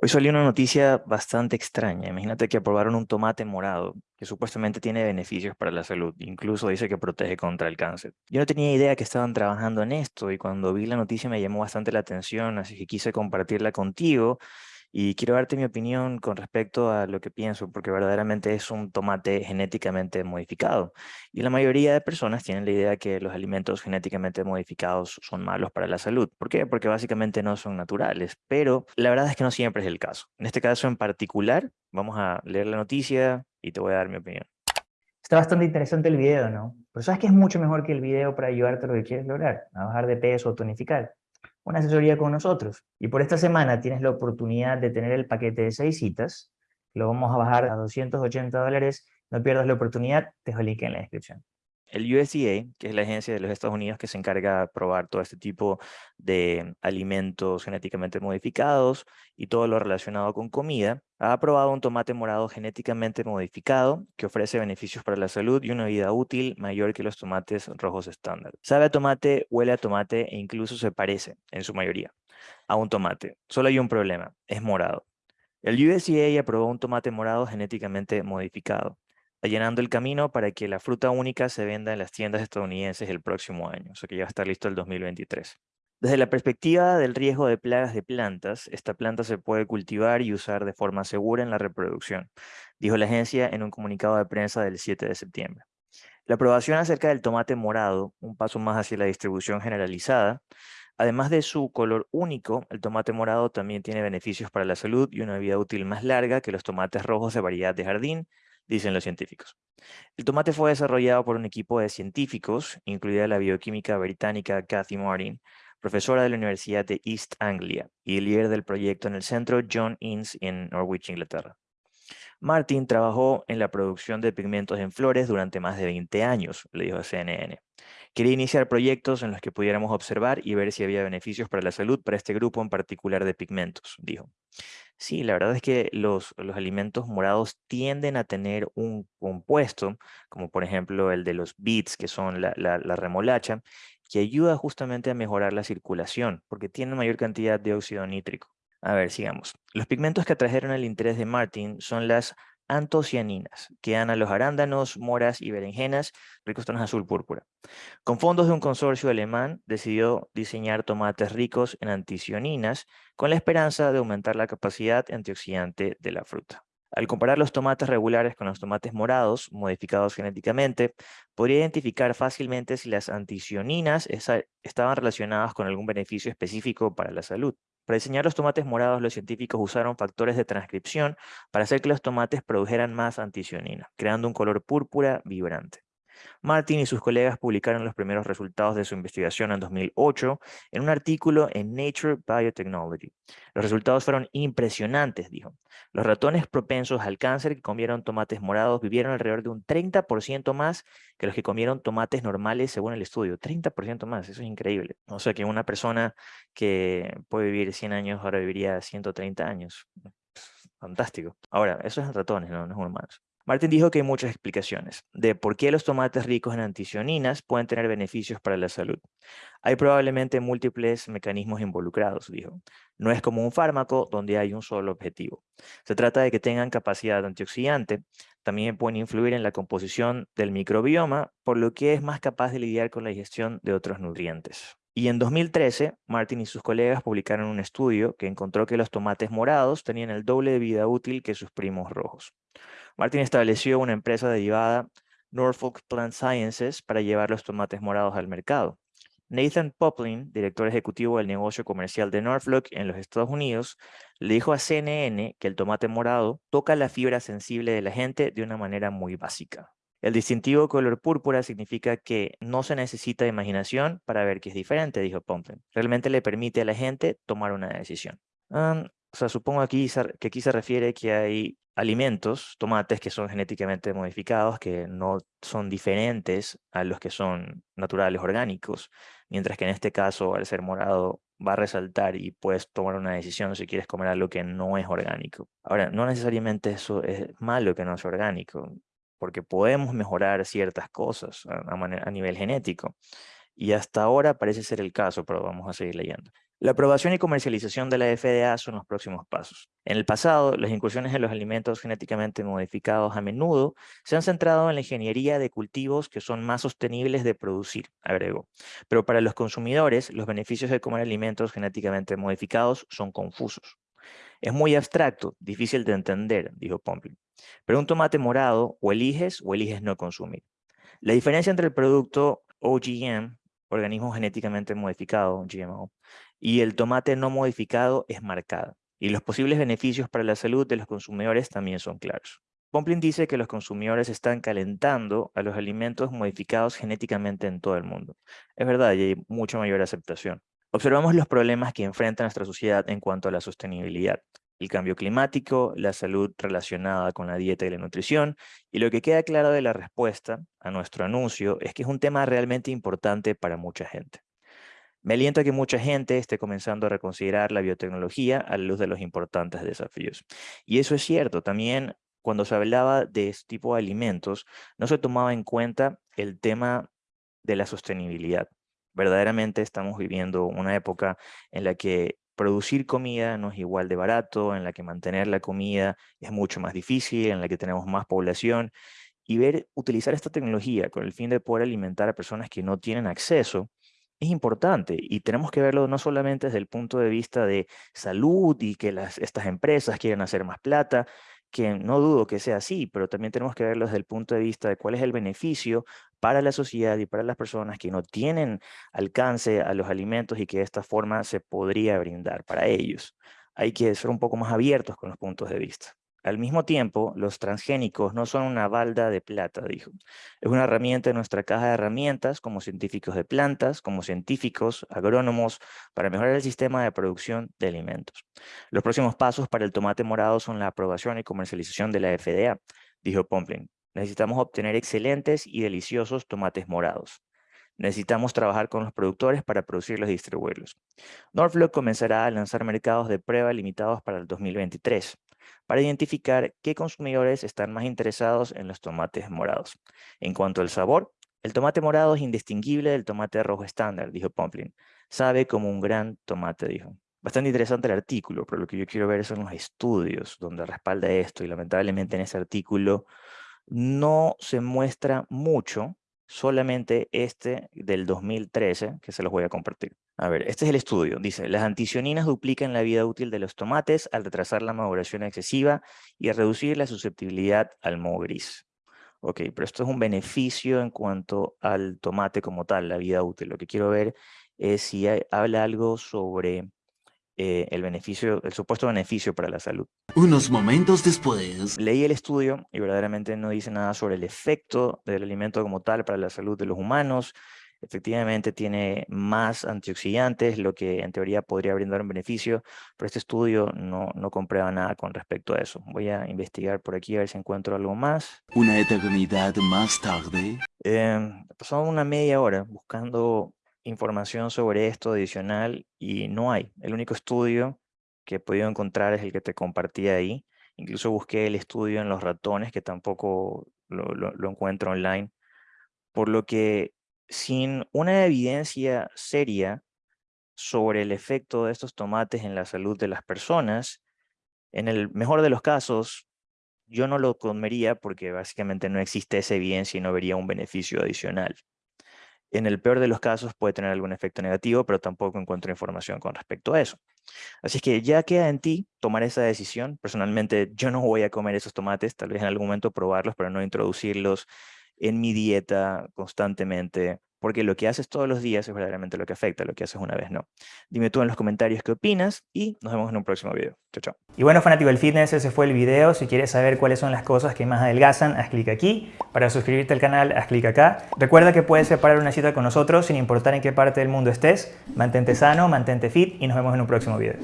Hoy salió una noticia bastante extraña. Imagínate que aprobaron un tomate morado que supuestamente tiene beneficios para la salud. Incluso dice que protege contra el cáncer. Yo no tenía idea que estaban trabajando en esto y cuando vi la noticia me llamó bastante la atención, así que quise compartirla contigo y quiero darte mi opinión con respecto a lo que pienso, porque verdaderamente es un tomate genéticamente modificado. Y la mayoría de personas tienen la idea que los alimentos genéticamente modificados son malos para la salud. ¿Por qué? Porque básicamente no son naturales. Pero la verdad es que no siempre es el caso. En este caso en particular, vamos a leer la noticia y te voy a dar mi opinión. Está bastante interesante el video, ¿no? Pero ¿sabes que es mucho mejor que el video para ayudarte a lo que quieres lograr? A bajar de peso o tonificar una asesoría con nosotros. Y por esta semana tienes la oportunidad de tener el paquete de seis citas, lo vamos a bajar a 280 dólares, no pierdas la oportunidad, te dejo el link en la descripción. El USDA, que es la agencia de los Estados Unidos que se encarga de probar todo este tipo de alimentos genéticamente modificados y todo lo relacionado con comida, ha aprobado un tomate morado genéticamente modificado que ofrece beneficios para la salud y una vida útil mayor que los tomates rojos estándar. Sabe a tomate, huele a tomate e incluso se parece, en su mayoría, a un tomate. Solo hay un problema, es morado. El USDA aprobó un tomate morado genéticamente modificado allanando el camino para que la fruta única se venda en las tiendas estadounidenses el próximo año, o sea que ya va a estar listo el 2023. Desde la perspectiva del riesgo de plagas de plantas, esta planta se puede cultivar y usar de forma segura en la reproducción, dijo la agencia en un comunicado de prensa del 7 de septiembre. La aprobación acerca del tomate morado, un paso más hacia la distribución generalizada, además de su color único, el tomate morado también tiene beneficios para la salud y una vida útil más larga que los tomates rojos de variedad de jardín, dicen los científicos. El tomate fue desarrollado por un equipo de científicos, incluida la bioquímica británica Cathy Martin, profesora de la Universidad de East Anglia y líder del proyecto en el centro John Innes en Norwich, Inglaterra. Martin trabajó en la producción de pigmentos en flores durante más de 20 años, le dijo CNN. Quería iniciar proyectos en los que pudiéramos observar y ver si había beneficios para la salud para este grupo en particular de pigmentos, dijo. Sí, la verdad es que los, los alimentos morados tienden a tener un compuesto, como por ejemplo el de los beets, que son la, la, la remolacha, que ayuda justamente a mejorar la circulación, porque tiene mayor cantidad de óxido nítrico. A ver, sigamos. Los pigmentos que atrajeron el interés de Martin son las antocianinas, que dan a los arándanos, moras y berenjenas ricos tonos azul púrpura. Con fondos de un consorcio alemán, decidió diseñar tomates ricos en anticianinas con la esperanza de aumentar la capacidad antioxidante de la fruta. Al comparar los tomates regulares con los tomates morados, modificados genéticamente, podría identificar fácilmente si las anticianinas estaban relacionadas con algún beneficio específico para la salud. Para diseñar los tomates morados, los científicos usaron factores de transcripción para hacer que los tomates produjeran más anticianina, creando un color púrpura vibrante. Martin y sus colegas publicaron los primeros resultados de su investigación en 2008 en un artículo en Nature Biotechnology. Los resultados fueron impresionantes, dijo. Los ratones propensos al cáncer que comieron tomates morados vivieron alrededor de un 30% más que los que comieron tomates normales según el estudio. 30% más, eso es increíble. O sea que una persona que puede vivir 100 años ahora viviría 130 años. Fantástico. Ahora, eso es ratones, no, no es humanos. Martin dijo que hay muchas explicaciones de por qué los tomates ricos en anticianinas pueden tener beneficios para la salud. Hay probablemente múltiples mecanismos involucrados, dijo. No es como un fármaco donde hay un solo objetivo. Se trata de que tengan capacidad antioxidante, también pueden influir en la composición del microbioma, por lo que es más capaz de lidiar con la digestión de otros nutrientes. Y en 2013, Martin y sus colegas publicaron un estudio que encontró que los tomates morados tenían el doble de vida útil que sus primos rojos. Martin estableció una empresa derivada, Norfolk Plant Sciences, para llevar los tomates morados al mercado. Nathan Poplin, director ejecutivo del negocio comercial de Norfolk en los Estados Unidos, le dijo a CNN que el tomate morado toca la fibra sensible de la gente de una manera muy básica. El distintivo color púrpura significa que no se necesita imaginación para ver que es diferente, dijo Poplin. Realmente le permite a la gente tomar una decisión. o sea, supongo aquí que aquí se refiere que hay alimentos, tomates que son genéticamente modificados, que no son diferentes a los que son naturales orgánicos, mientras que en este caso, al ser morado, va a resaltar y puedes tomar una decisión si quieres comer algo que no es orgánico. Ahora, no necesariamente eso es malo que no es orgánico, porque podemos mejorar ciertas cosas a, nivel genético. Y hasta ahora parece ser el caso, pero vamos a seguir leyendo. La aprobación y comercialización de la FDA son los próximos pasos. En el pasado, las incursiones en los alimentos genéticamente modificados a menudo se han centrado en la ingeniería de cultivos que son más sostenibles de producir, agregó. Pero para los consumidores, los beneficios de comer alimentos genéticamente modificados son confusos. Es muy abstracto, difícil de entender, dijo Pomplin. Pero un tomate morado o eliges o eliges no consumir. La diferencia entre el producto OGM, organismo genéticamente modificado, GMO, y el tomate no modificado es marcada, y los posibles beneficios para la salud de los consumidores también son claros. Pomplin dice que los consumidores están calentando a los alimentos modificados genéticamente en todo el mundo. Es verdad, y hay mucha mayor aceptación. Observamos los problemas que enfrenta nuestra sociedad en cuanto a la sostenibilidad, el cambio climático, la salud relacionada con la dieta y la nutrición, y lo que queda claro de la respuesta a nuestro anuncio es que es un tema realmente importante para mucha gente. Me alienta que mucha gente esté comenzando a reconsiderar la biotecnología a la luz de los importantes desafíos. Y eso es cierto, también cuando se hablaba de este tipo de alimentos, no se tomaba en cuenta el tema de la sostenibilidad. Verdaderamente estamos viviendo una época en la que producir comida no es igual de barato, en la que mantener la comida es mucho más difícil, en la que tenemos más población, y ver, utilizar esta tecnología con el fin de poder alimentar a personas que no tienen acceso, es importante y tenemos que verlo no solamente desde el punto de vista de salud y que las, estas empresas quieren hacer más plata, que no dudo que sea así, pero también tenemos que verlo desde el punto de vista de cuál es el beneficio para la sociedad y para las personas que no tienen alcance a los alimentos y que de esta forma se podría brindar para ellos. Hay que ser un poco más abiertos con los puntos de vista. Al mismo tiempo, los transgénicos no son una balda de plata, dijo. Es una herramienta en nuestra caja de herramientas como científicos de plantas, como científicos, agrónomos, para mejorar el sistema de producción de alimentos. Los próximos pasos para el tomate morado son la aprobación y comercialización de la FDA, dijo Pomplin. Necesitamos obtener excelentes y deliciosos tomates morados. Necesitamos trabajar con los productores para producirlos y distribuirlos. Norfolk comenzará a lanzar mercados de prueba limitados para el 2023 para identificar qué consumidores están más interesados en los tomates morados. En cuanto al sabor, el tomate morado es indistinguible del tomate rojo estándar, dijo Pomplin. Sabe como un gran tomate, dijo. Bastante interesante el artículo, pero lo que yo quiero ver son los estudios donde respalda esto, y lamentablemente en ese artículo no se muestra mucho, solamente este del 2013, que se los voy a compartir. A ver, este es el estudio. Dice, las anticioninas duplican la vida útil de los tomates al retrasar la maduración excesiva y a reducir la susceptibilidad al moho gris. Ok, pero esto es un beneficio en cuanto al tomate como tal, la vida útil. Lo que quiero ver es si habla algo sobre eh, el beneficio, el supuesto beneficio para la salud. Unos momentos después... Leí el estudio y verdaderamente no dice nada sobre el efecto del alimento como tal para la salud de los humanos, efectivamente tiene más antioxidantes, lo que en teoría podría brindar un beneficio, pero este estudio no, no comprueba nada con respecto a eso. Voy a investigar por aquí a ver si encuentro algo más. Una eternidad más tarde. Eh, pasó una media hora buscando información sobre esto adicional y no hay. El único estudio que he podido encontrar es el que te compartí ahí. Incluso busqué el estudio en los ratones, que tampoco lo, lo encuentro online. Por lo que sin una evidencia seria sobre el efecto de estos tomates en la salud de las personas, en el mejor de los casos, yo no lo comería porque básicamente no existe esa evidencia y no vería un beneficio adicional. En el peor de los casos puede tener algún efecto negativo, pero tampoco encuentro información con respecto a eso. Así que ya queda en ti tomar esa decisión. Personalmente yo no voy a comer esos tomates, tal vez en algún momento probarlos, pero no introducirlos en mi dieta constantemente, porque lo que haces todos los días es verdaderamente lo que afecta, lo que haces una vez no. Dime tú en los comentarios qué opinas y nos vemos en un próximo video. Chao, chao. Y bueno, fanático del fitness, ese fue el video. Si quieres saber cuáles son las cosas que más adelgazan, haz clic aquí. Para suscribirte al canal, haz clic acá. Recuerda que puedes separar una cita con nosotros sin importar en qué parte del mundo estés. Mantente sano, mantente fit y nos vemos en un próximo video.